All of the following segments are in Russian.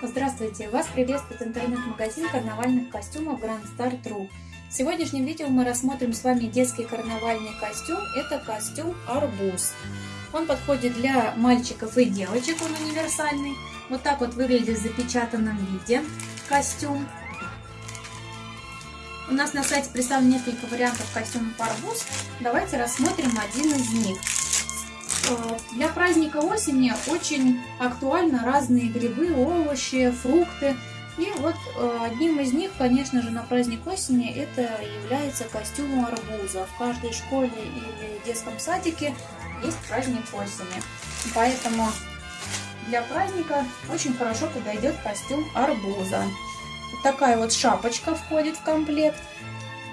Здравствуйте! Вас приветствует интернет-магазин карнавальных костюмов Grand Star True. В сегодняшнем видео мы рассмотрим с вами детский карнавальный костюм. Это костюм арбуз. Он подходит для мальчиков и девочек, он универсальный. Вот так вот выглядит в запечатанном виде костюм. У нас на сайте представлено несколько вариантов костюмов арбуз. Давайте рассмотрим один из них. Э, для праздника осени очень актуальны разные грибы, овощи, фрукты. И вот э, одним из них, конечно же, на праздник осени это является костюм арбуза. В каждой школе или детском садике есть праздник осени. Поэтому для праздника очень хорошо подойдет костюм арбуза. Вот такая вот шапочка входит в комплект.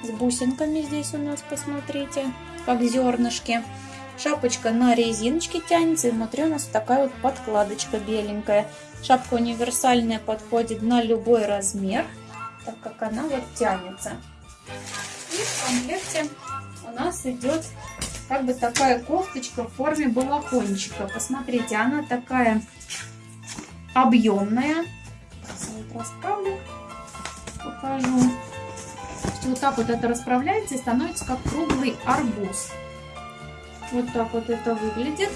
С бусинками здесь у нас, посмотрите, как зернышки. Шапочка на резиночке тянется, и внутри у нас такая вот подкладочка беленькая. Шапка универсальная, подходит на любой размер, так как она вот тянется. И в комплекте у нас идет как бы такая кофточка в форме балахончика. Посмотрите, она такая объемная. Сейчас вот расправлю, покажу. Вот так вот это расправляется и становится как круглый арбуз. Вот так вот это выглядит.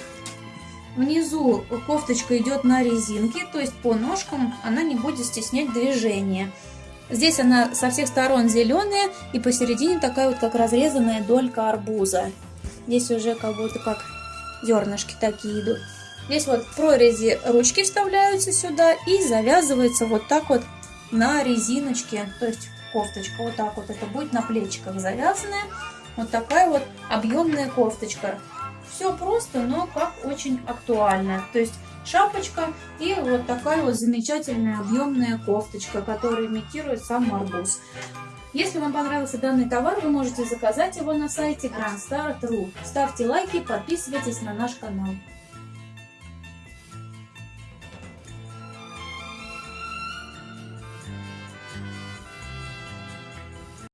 Внизу кофточка идет на резинке, то есть по ножкам она не будет стеснять движение. Здесь она со всех сторон зеленая и посередине такая вот как разрезанная долька арбуза. Здесь уже как будто как зернышки такие идут. Здесь вот прорези ручки вставляются сюда и завязывается вот так вот на резиночке, то есть кофточка вот так вот это будет на плечиках завязанная. Вот такая вот объемная кофточка. Все просто, но как очень актуально. То есть шапочка и вот такая вот замечательная объемная кофточка, которая имитирует сам арбуз. Если вам понравился данный товар, вы можете заказать его на сайте grandstar.ru. Ставьте лайки, подписывайтесь на наш канал.